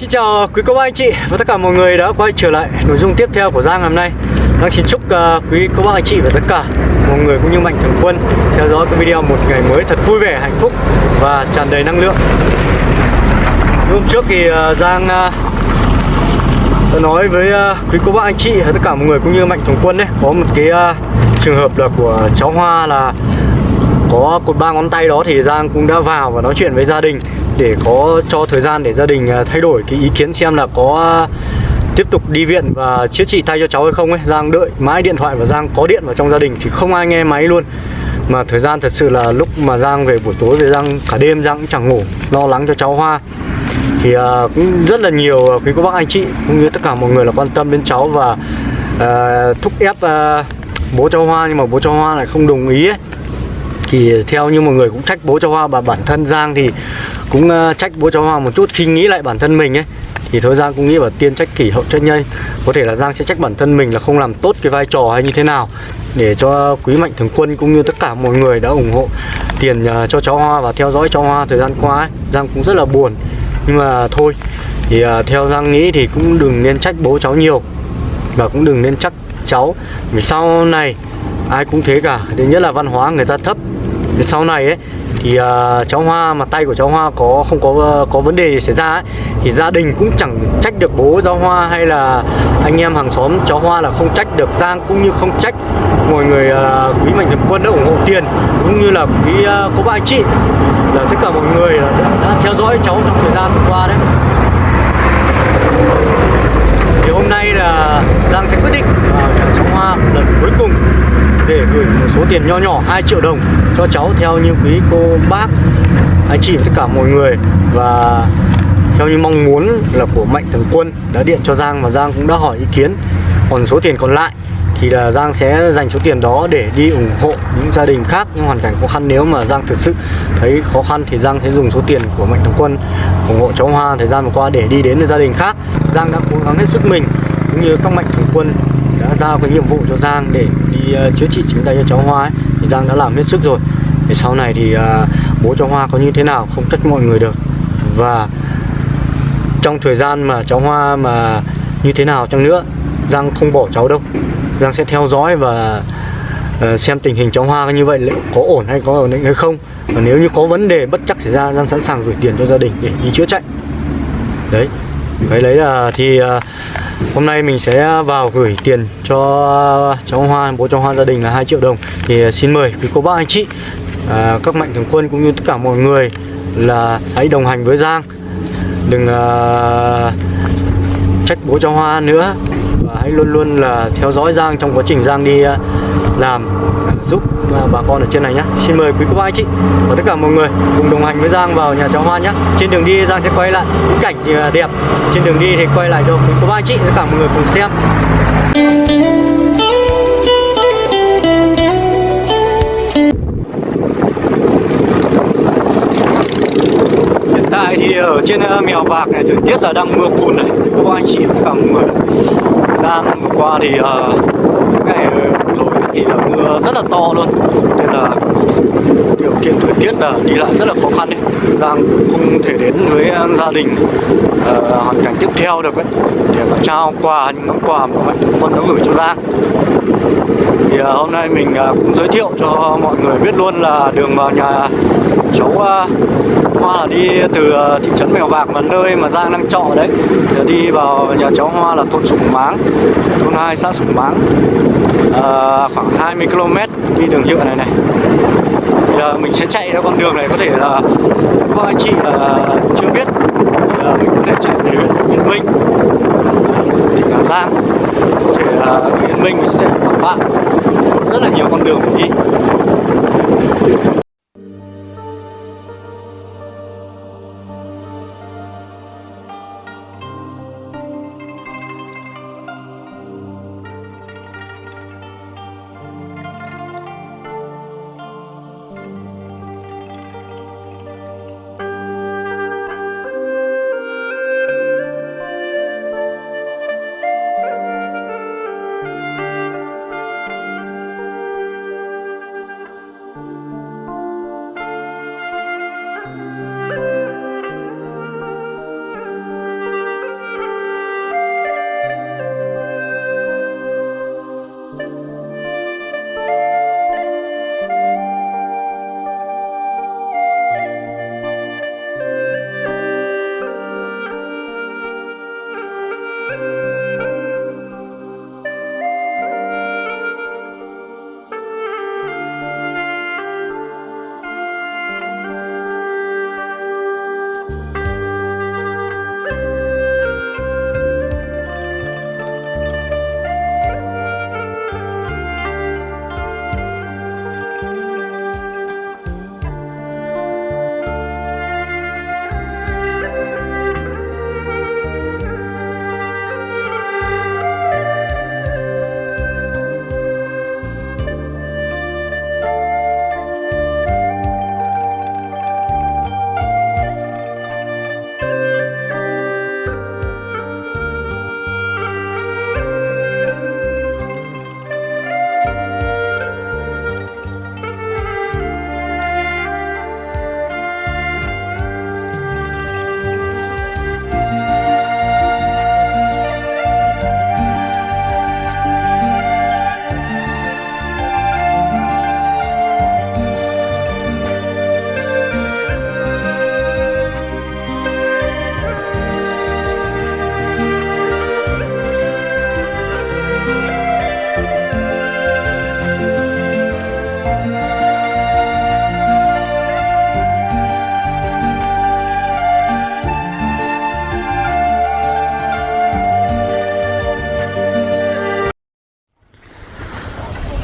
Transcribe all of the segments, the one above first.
Xin chào quý cô bác anh chị và tất cả mọi người đã quay trở lại nội dung tiếp theo của Giang ngày hôm nay. Giang xin chúc uh, quý cô bác anh chị và tất cả mọi người cũng như mạnh thường quân theo dõi cái video một ngày mới thật vui vẻ, hạnh phúc và tràn đầy năng lượng. Hôm trước thì uh, Giang uh, đã nói với uh, quý cô bác anh chị và tất cả mọi người cũng như mạnh thường quân đấy Có một cái uh, trường hợp là của cháu Hoa là có cột ba ngón tay đó thì Giang cũng đã vào và nói chuyện với gia đình để có cho thời gian để gia đình à, thay đổi cái ý kiến xem là có à, tiếp tục đi viện và chữa trị tay cho cháu hay không ấy. Giang đợi mãi điện thoại và Giang có điện vào trong gia đình thì không ai nghe máy luôn. Mà thời gian thật sự là lúc mà Giang về buổi tối về Giang cả đêm Giang cũng chẳng ngủ lo lắng cho cháu Hoa. Thì uh, cũng rất là nhiều quý cô bác anh chị cũng như tất cả mọi người là quan tâm đến cháu và uh, thúc ép uh, bố cháu Hoa nhưng mà bố cháu Hoa lại không đồng ý ấy thì theo như mọi người cũng trách bố cho Hoa và bản thân Giang thì cũng uh, trách bố cho Hoa một chút. Khi nghĩ lại bản thân mình ấy thì thôi Giang cũng nghĩ vào tiên trách kỷ hậu trách nhân có thể là Giang sẽ trách bản thân mình là không làm tốt cái vai trò hay như thế nào để cho quý mạnh thường quân cũng như tất cả mọi người đã ủng hộ tiền uh, cho cháu Hoa và theo dõi cháu Hoa thời gian qua ấy. Giang cũng rất là buồn. Nhưng mà thôi thì uh, theo Giang nghĩ thì cũng đừng nên trách bố cháu nhiều và cũng đừng nên trách cháu. Vì sau này ai cũng thế cả. Thứ nhất là văn hóa người ta thấp để sau này ấy thì uh, cháu Hoa mà tay của cháu Hoa có không có ờ, có vấn đề xảy ra ấy thì gia đình cũng chẳng trách được bố cháu Hoa hay là anh em hàng xóm cháu Hoa là không trách được Giang cũng như không trách mọi người uh, quý mạnh thường quân đã ủng hộ tiền cũng như là quý uh, cô bác anh chị. Là tất cả mọi người đã, đã theo dõi cháu trong thời gian vừa qua đấy thì hôm nay là Giang sẽ quyết định vào nhà cháu Hoa lần cuối cùng để gửi một số tiền nho nhỏ 2 triệu đồng cho cháu theo như quý cô bác, anh chị tất cả mọi người. Và theo như mong muốn là của Mạnh Thường Quân đã điện cho Giang và Giang cũng đã hỏi ý kiến. Còn số tiền còn lại thì là Giang sẽ dành số tiền đó để đi ủng hộ những gia đình khác, những hoàn cảnh khó khăn. Nếu mà Giang thực sự thấy khó khăn thì Giang sẽ dùng số tiền của Mạnh Thường Quân ủng hộ cháu Hoa thời gian vừa qua để đi đến gia đình khác. Giang đã cố gắng hết sức mình, cũng như các Mạnh Thường Quân đã giao cái nhiệm vụ cho Giang để uh, chữa trị chính tay cho cháu Hoa ấy, thì Giang đã làm hết sức rồi. Thì sau này thì uh, bố cháu Hoa có như thế nào không trách mọi người được. Và trong thời gian mà cháu Hoa mà như thế nào chăng nữa Giang không bỏ cháu đâu. Giang sẽ theo dõi và uh, xem tình hình cháu Hoa như vậy liệu có ổn hay có ổn định hay không. Và nếu như có vấn đề bất chắc xảy ra Giang sẵn sàng gửi tiền cho gia đình để đi chữa chạy. Đấy. Cái đấy là thì uh, hôm nay mình sẽ vào gửi tiền cho cháu Hoa bố cháu Hoa gia đình là 2 triệu đồng. Thì à, xin mời quý cô bác anh chị à, các mạnh thường quân cũng như tất cả mọi người là hãy đồng hành với Giang. Đừng à, trách bố cháu Hoa nữa và hãy luôn luôn là theo dõi Giang trong quá trình Giang đi à, làm giúp à, bà con ở trên này nhé Xin mời quý cô bác anh chị và tất cả mọi người cùng đồng hành với Giang vào nhà cháu Hoa nhé Trên đường đi Giang sẽ quay lại những cảnh à, đẹp. Trên đường đi thì quay lại cho quý cô bác anh chị tất cả mọi người cùng xem. Hiện tại thì ở trên à, mèo vạc này thời tiết là đang mưa phùn này. Quý cô bác anh chị tất cả mọi người. Giang vừa qua thì uh, ngày rồi thì là mưa rất là to luôn. Nên là điều kiện thời tiết là đi lại rất là khó khăn đấy. Đang không thể đến với ờ, gia đình uh, hoàn cảnh tiếp theo được ấy. Để mà trao quà những món quà mà mạnh thường quân đã gửi cho Giang. Thì uh, hôm nay mình uh, cũng giới thiệu cho mọi người biết luôn là đường vào nhà cháu uh, Hoa là đi từ uh, thị trấn Mèo Vạc mà nơi mà Giang đang trọ đấy. Để đi vào nhà cháu Hoa là thôn Sủng Máng thôn 2 xã Sủng Máng. Uh, khoảng 20 km đi đường nhựa này này. Thì, uh, mình sẽ chạy ra con đường này có thể là các anh chị là chưa biết thì, uh, mình có thể chạy đến huyện Yên Minh tỉnh Hà Giang. Có thể là từ Yên Minh mình sẽ bạn. Rất là nhiều con đường để đi.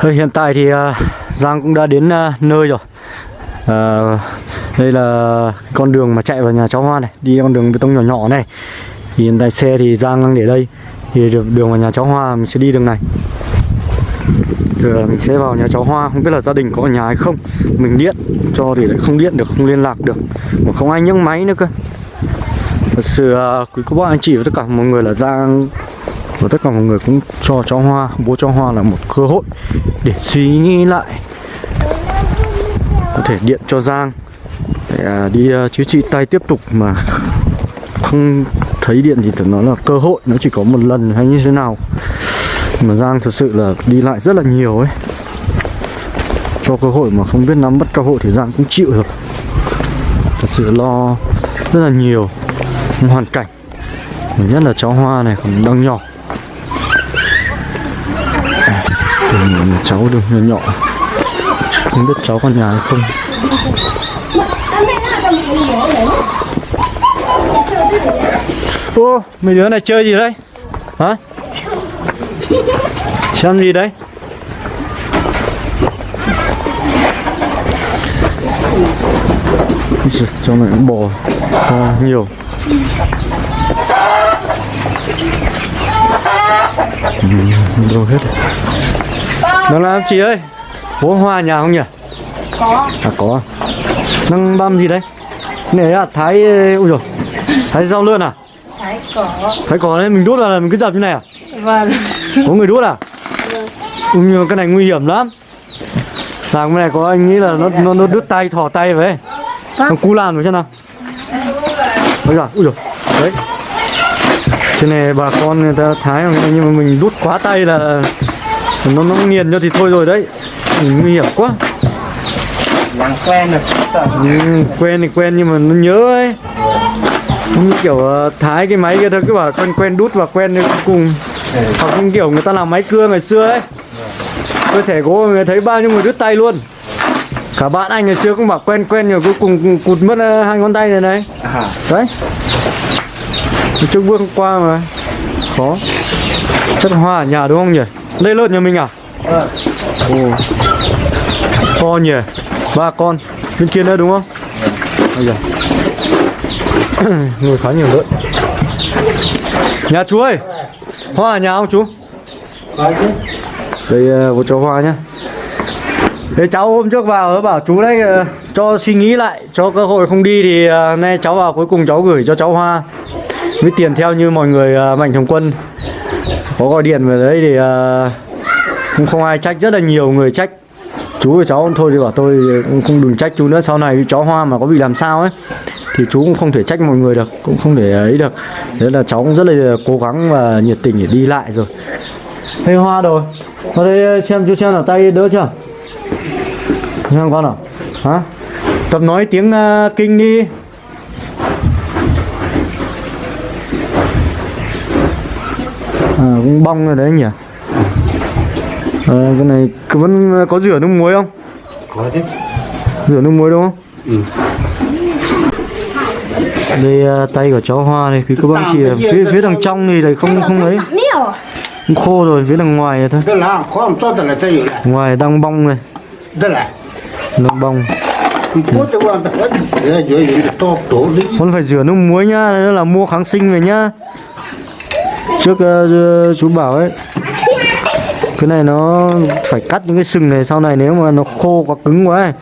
Thôi, hiện tại thì uh, Giang cũng đã đến uh, nơi rồi. Uh, đây là con đường mà chạy vào nhà cháu Hoa này đi con đường bê tông nhỏ nhỏ này. Thì hiện tại xe thì Giang đang để đây. Thì được đường vào nhà cháu Hoa mình sẽ đi đường này. Rồi mình sẽ vào nhà cháu Hoa. Không biết là gia đình có ở nhà hay không. Mình điện cho thì lại không điện được không liên lạc được. Mà không ai nhấc máy nữa cơ. Thật sự uh, quý cô bác anh chị và tất cả mọi người là Giang và tất cả mọi người cũng cho cháu Hoa, bố cháu Hoa là một cơ hội để suy nghĩ lại. Có thể điện cho Giang để à, đi à, chữa trị tay tiếp tục mà không thấy điện thì tưởng nó là cơ hội, nó chỉ có một lần hay như thế nào. Mà Giang thật sự là đi lại rất là nhiều ấy. Cho cơ hội mà không biết nắm bắt cơ hội thì Giang cũng chịu rồi thật sự lo rất là nhiều hoàn cảnh. Nhất là cháu Hoa này còn đang nhỏ. Từng cháu được nhỏ nhỏ Không biết cháu con nhà hay không Ô, mấy đứa này chơi gì đấy? Hả? Xem gì đấy? cho giời, này cũng bò to nhiều Ừ, Đâu hết rồi đang làm chị ơi. Bố Hoa nhà không nhỉ? có. À có. Đang băm gì đấy? Này à, thái Ui rồi Thái rau lươn à? thái có. Thái có đấy, mình vào là mình cứ dập như này à? vâng. Có người đút à? Ừ, nhưng mà cái này nguy hiểm lắm. Làm cái này có anh nghĩ là nó nó, nó đứt tay, thỏ tay vậy Nó cú làm rồi xem nào? Ôi giời, ui giời Đấy. Cái này bà con người ta thái nhưng mà mình đút quá tay là nó nó nghiền cho thì thôi rồi đấy. Nguy hiểm quá. Làm quen rồi, sợ. Ừ, Quen thì quen nhưng mà nó nhớ ấy. Như kiểu ờ, thái cái máy kia thôi cứ bảo quen quen đút và quen cùng. Hoặc như kiểu người ta làm máy cưa ngày xưa ấy. Cơ sở gỗ người thấy bao nhiêu người đứt tay luôn. Cả bạn anh ngày xưa cũng bảo quen quen rồi cuối cùng cụt mất ờ, hai ngón tay này này. À, đấy. Nói bước qua mà khó. Chất hoa ở nhà đúng không nhỉ đây lợn nhà mình à? Ờ, ồ. To nhỉ? Ba con. Bên kia nữa đúng không? Bây giờ nuôi khá nhiều lợn. Nhà chú ơi. Hoa ở nhà không chú? Đây ờ, một cháu hoa nhá. Thế cháu hôm trước vào nó bảo chú đấy ờ, cho suy nghĩ lại cho cơ hội không đi thì ờ, nay cháu vào cuối cùng cháu gửi cho cháu hoa. Với tiền theo như mọi người ờ, mạnh thường quân có gọi điện về đấy thì uh, cũng không ai trách rất là nhiều người trách. Chú và cháu thôi thì bảo tôi cũng không đừng trách chú nữa sau này cháu hoa mà có bị làm sao ấy thì chú cũng không thể trách mọi người được cũng không thể ấy được. Thế là cháu cũng rất là cố gắng và nhiệt tình để đi lại rồi. Đây Hoa rồi Vào đây ờ, xem chú xem là tay đỡ chưa? Xem con nào. Hả? Tập nói tiếng uh, kinh đi. À cũng bong rồi đấy nhỉ? Ờ cái này cứ vẫn có rửa nước muối không? Có chứ. Rửa nước muối đúng không? Ừ. Đây uh, tay của cháu Hoa này Quý cô bác chị ạ. phía, phía đằng trong thì lại không không ấy. khô rồi phía đằng ngoài thôi. Ngoài đang bong này. Đang bong. Con phải rửa nước muối nhá đó là mua kháng sinh về nhá trước uh, chú bảo ấy cái này nó phải cắt những cái sừng này sau này nếu mà nó khô quá cứng quá ấy,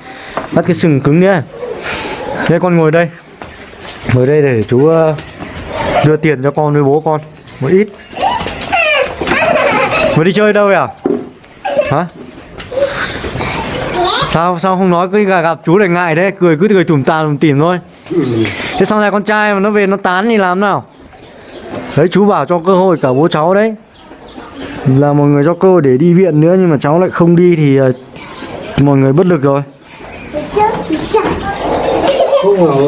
cắt cái sừng cứng nhé đây con ngồi đây ngồi đây để chú uh, đưa tiền cho con với bố con một ít. Vừa đi chơi đâu vậy à hả? Sao sao không nói cứ gặp chú lại ngại đấy cười cứ cười tủm tà tủm tỉm thôi. Thế sau này con trai mà nó về nó tán thì làm nào? Đấy, chú bảo cho cơ hội cả bố cháu đấy. Là mọi người cho cơ hội để đi viện nữa, nhưng mà cháu lại không đi thì ờ, mọi người bất lực rồi.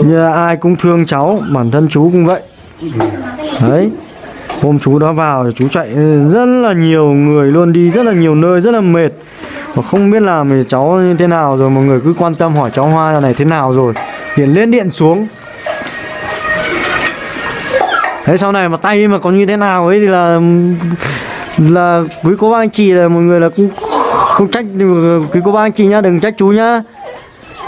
Như là ai cũng thương cháu, bản thân chú cũng vậy. Đấy, hôm chú đó vào chú chạy rất là nhiều người luôn, đi rất là nhiều nơi, rất là mệt. Và không biết làm thì cháu như thế nào rồi, mọi người cứ quan tâm hỏi cháu hoa này thế nào rồi. Điện lên, điện xuống thế sau này mà tay mà có như thế nào ấy thì là là quý cô bác anh chị là mọi người là cũng không trách quý cô bác anh chị nhá đừng trách chú nhá.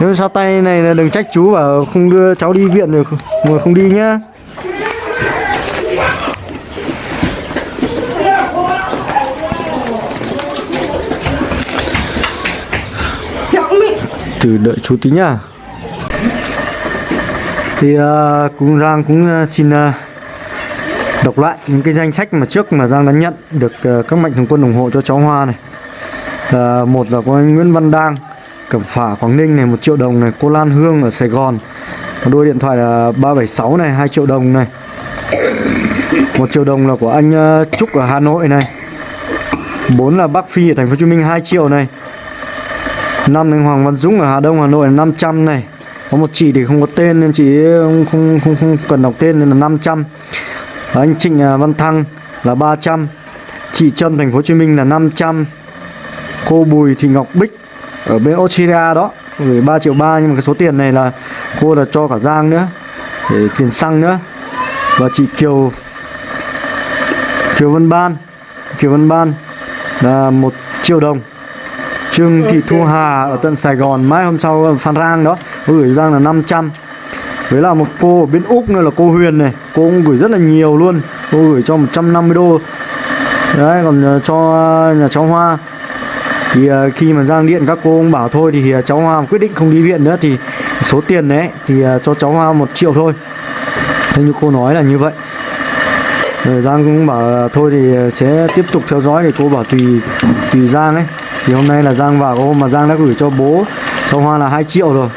Nếu sao tay này là đừng trách chú bảo không đưa cháu đi viện được mà không đi nhá. Từ đợi chú tí nhá. Thì à, uh, cũng Giang cũng uh, xin uh, đọc lại những cái danh sách mà trước mà Giang đã nhận được ờ, các mạnh thường quân ủng hộ cho cháu Hoa này. À, một là có anh Nguyễn Văn Đang Cẩm Phả Quảng Ninh này một triệu đồng này cô Lan Hương ở Sài Gòn. Còn đôi điện thoại là 376 này 2 triệu đồng này. Một triệu đồng là của anh ờ, Trúc ở Hà Nội này. Bốn là Bắc Phi ở thành phố Hồ Chí Minh 2 triệu này. Năm là Hoàng Văn Dũng ở Hà Đông Hà Nội là 500 này. Có một chị thì không có tên nên chị không không không, không cần đọc tên nên là 500 anh Trịnh à, Văn Thăng là 300 chị Trâm thành phố Hồ Chí Minh là 500 cô Bùi Thị Ngọc Bích ở bên Australia đó gửi 3 triệu ba nhưng mà cái số tiền này là cô là cho cả Giang nữa để tiền xăng nữa. Và chị Kiều Kiều Vân Ban Kiều Vân Ban là một triệu đồng. Trương Thị Thu Hà ở tận Sài Gòn mai hôm sau Phan Rang đó gửi Giang là 500 với là một cô ở bên Úc nữa là cô Huyền này, cô cũng gửi rất là nhiều luôn. Cô gửi cho 150 đô. Đấy, còn ờ, cho ờ, nhà cháu Hoa. Thì ờ, khi mà Giang điện các cô cũng bảo thôi, thì cháu Hoa quyết định không đi viện nữa. Thì số tiền đấy, thì cho cháu Hoa một triệu thôi. Thế như cô nói là như vậy. Rồi Giang cũng bảo thôi thì sẽ tiếp tục theo dõi thì cô bảo tùy tùy Giang ấy. Thì hôm nay là Giang vào, hôm mà Giang đã gửi cho bố cháu Hoa là 2 triệu rồi.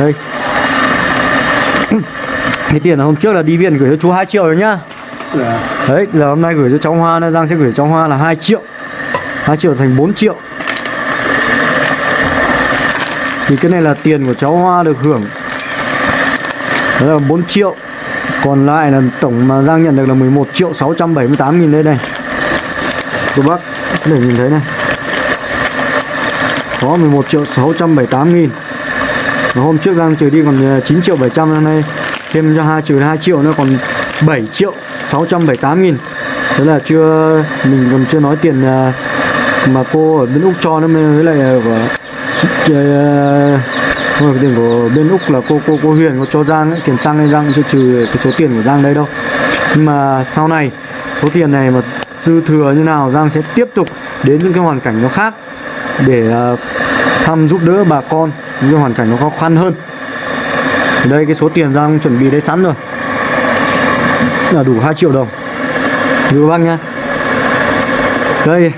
Đây cái tiền là hôm trước là đi viện gửi cho chú 2 triệu rồi nhá. Đấy là hôm nay gửi cho cháu Hoa nữa Giang sẽ gửi cho Hoa là 2 triệu. 2 triệu thành 4 triệu. Thì cái này là tiền của cháu Hoa được hưởng. Đó là 4 triệu. Còn lại là tổng mà Giang nhận được là 11 triệu 678 nghìn đây này. Cô bác thể nhìn thấy này. Có 11 triệu 678 nghìn. Hôm trước Giang trừ đi còn 9 triệu 700 hôm nay Thêm cho 2 trừ 2 triệu nó còn 7 triệu 678 nghìn. Thế là chưa Mình còn chưa nói tiền à, mà cô ở bên Úc cho nữa với lại à, của uh, tiền của bên Úc là cô cô cô Huyền có cho Giang ấy, tiền xăng nên Giang chưa trừ cái số tiền của Giang đây đâu. Nhưng mà sau này số tiền này mà dư thừa như nào Giang sẽ tiếp tục đến những cái hoàn cảnh nó khác để uh, thăm giúp đỡ bà con những cái hoàn cảnh nó khó khăn hơn đây, cái số tiền Giang chuẩn bị đấy sẵn rồi. Là đủ 2 triệu đồng. Đưa bác nha Đây.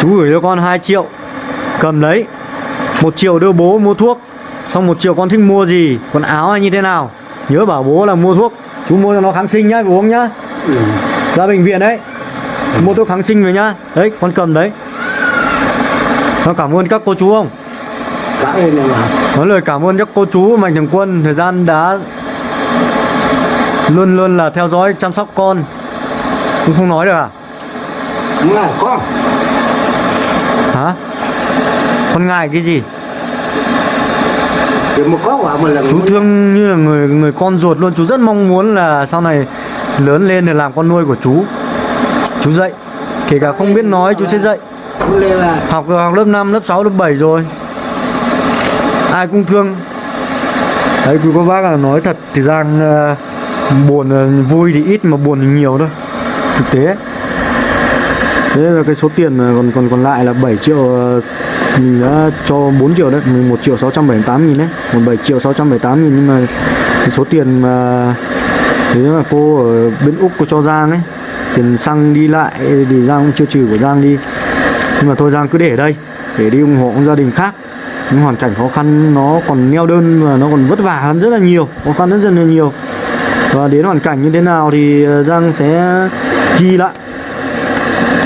Chú gửi cho con 2 triệu. Cầm lấy. Một triệu đưa bố mua thuốc. Xong một triệu con thích mua gì? Quần áo hay như thế nào? Nhớ bảo bố là mua thuốc. Chú mua cho nó kháng sinh nhá uống nhá. Ra bệnh viện đấy. Mua thuốc kháng sinh về nhá. Đấy, con cầm đấy. Con cảm ơn các cô chú không? Có lời cảm ơn các cô chú Mạnh thường quân Thời gian đã Luôn luôn là theo dõi chăm sóc con. Cũng không nói được à? Ngài con. Hả? Con ngại cái gì? Một có quả một lần. chú thương như là người người con ruột luôn. Chú rất mong muốn là sau này lớn lên để làm con nuôi của chú. Chú dạy. Kể cả không biết nói chú sẽ dạy. Học học lớp 5, lớp 6, lớp 7 rồi ai cũng thương. Đấy quý cô bác là nói thật thì Giang uh, buồn ờ, vui thì ít mà buồn thì nhiều thôi. Thực tế. Thế là cái số tiền còn còn còn lại là 7 triệu ờ, mình đã cho 4 triệu đấy 11 triệu 678 nghìn đấy. Một 7 triệu 678 nghìn nhưng mà cái số tiền mà thế mà cô ở bên Úc cô cho Giang ấy tiền xăng đi lại thì Giang cũng chưa trừ của Giang đi. Nhưng mà thôi Giang cứ để ở đây để đi ủng hộ gia đình khác những hoàn cảnh khó khăn nó còn neo đơn và nó còn vất vả hơn rất là nhiều khó khăn rất, rất là nhiều. Và đến hoàn cảnh như thế nào thì ờ, Giang sẽ ghi lại.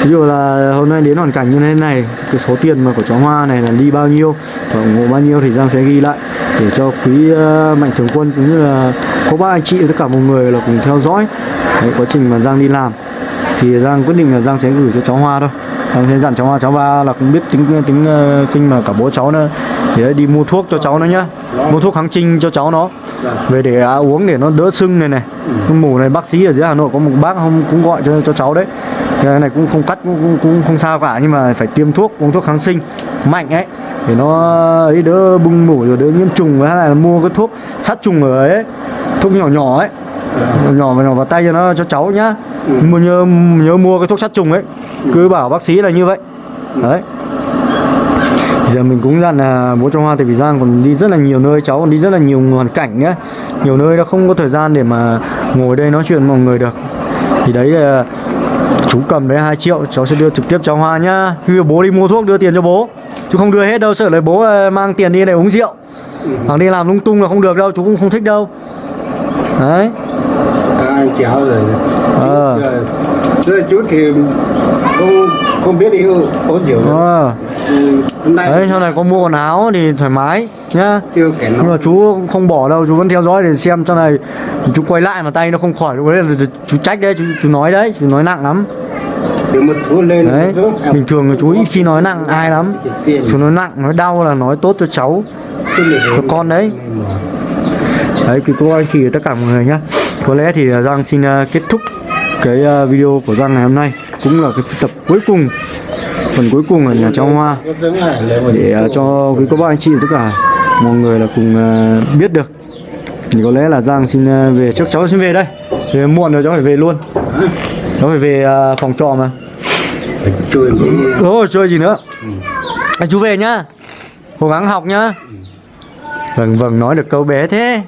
Ví dụ là hôm nay đến hoàn cảnh như thế này cái số tiền mà của cháu Hoa này là đi bao nhiêu và ủng hộ bao nhiêu thì Giang sẽ ghi lại để cho quý ờ, mạnh thường quân cũng như là có ba anh chị tất cả mọi người là cùng theo dõi Đấy, quá trình mà Giang đi làm. Thì Giang quyết định là Giang sẽ gửi cho cháu Hoa thôi. Giang sẽ dặn cháu Hoa cháu ba là cũng biết tính ờ, tính kinh mà cả bố cháu nữa để đi mua thuốc cho cháu nó nhá. Mua thuốc kháng sinh cho cháu nó. Về để à, uống để nó đỡ sưng này này. Cái mủ này bác sĩ ở dưới Hà Nội có một bác không cũng gọi cho cho cháu đấy. Cái này cũng không cắt cũng, cũng, cũng không sao cả nhưng mà phải tiêm thuốc uống thuốc kháng sinh mạnh ấy. Để nó ấy đỡ bung mủ rồi đỡ nhiễm trùng hay là mua cái thuốc sát trùng ở ấy. Thuốc nhỏ nhỏ ấy. Nhỏ vào nhỏ vào tay cho nó cho cháu nhá. Ừ. nhớ nhớ mua cái thuốc sát trùng ấy. Cứ bảo bác sĩ là như vậy. Đấy giờ mình cũng dặn là bố cho Hoa tại vì Giang còn đi rất là nhiều nơi cháu còn đi rất là nhiều hoàn cảnh nhá. Nhiều nơi nó không có thời gian để mà ngồi đây nói chuyện với mọi người được. Thì đấy là chú cầm đấy 2 triệu cháu sẽ đưa trực tiếp cho Hoa nhá. Khi bố đi mua thuốc đưa tiền cho bố chứ không đưa hết đâu sợ lấy bố ờ, mang tiền đi này uống rượu. Hoặc đi làm lung tung là không được đâu chú cũng không thích đâu. Đấy. Hai cháu rồi? Ờ. Rồi chú thì không không biết đi uống rượu. Nay đấy sau này có mua quần áo thì thoải mái nhá. Nhưng mà chú không bỏ đâu chú vẫn theo dõi để xem sau này chú quay lại mà tay nó không khỏi. Lúc đấy là chú trách đấy chú, chú nói đấy chú nói nặng lắm. Đấy bình thường là chú ít khi nói nặng ai lắm. Chú nói nặng nói đau là nói tốt cho cháu cho con đấy. đấy thì cô anh chị tất cả mọi người nhá. Có lẽ thì Giang xin uh, kết thúc cái uh, video của Giang ngày hôm nay cũng là cái tập cuối cùng phần cuối cùng là nhà cháu Hoa. Để ờ, cho quý cô bác anh chị tất cả mọi người là cùng ờ, biết được. Thì có lẽ là Giang xin ờ, về trước cháu xin về đây. Về muộn rồi cháu phải về luôn. Cháu phải về phòng trọ mà. Chơi rồi chơi gì nữa? À, chú về nhá. Cố gắng học nhá. Vâng vâng nói được câu bé thế.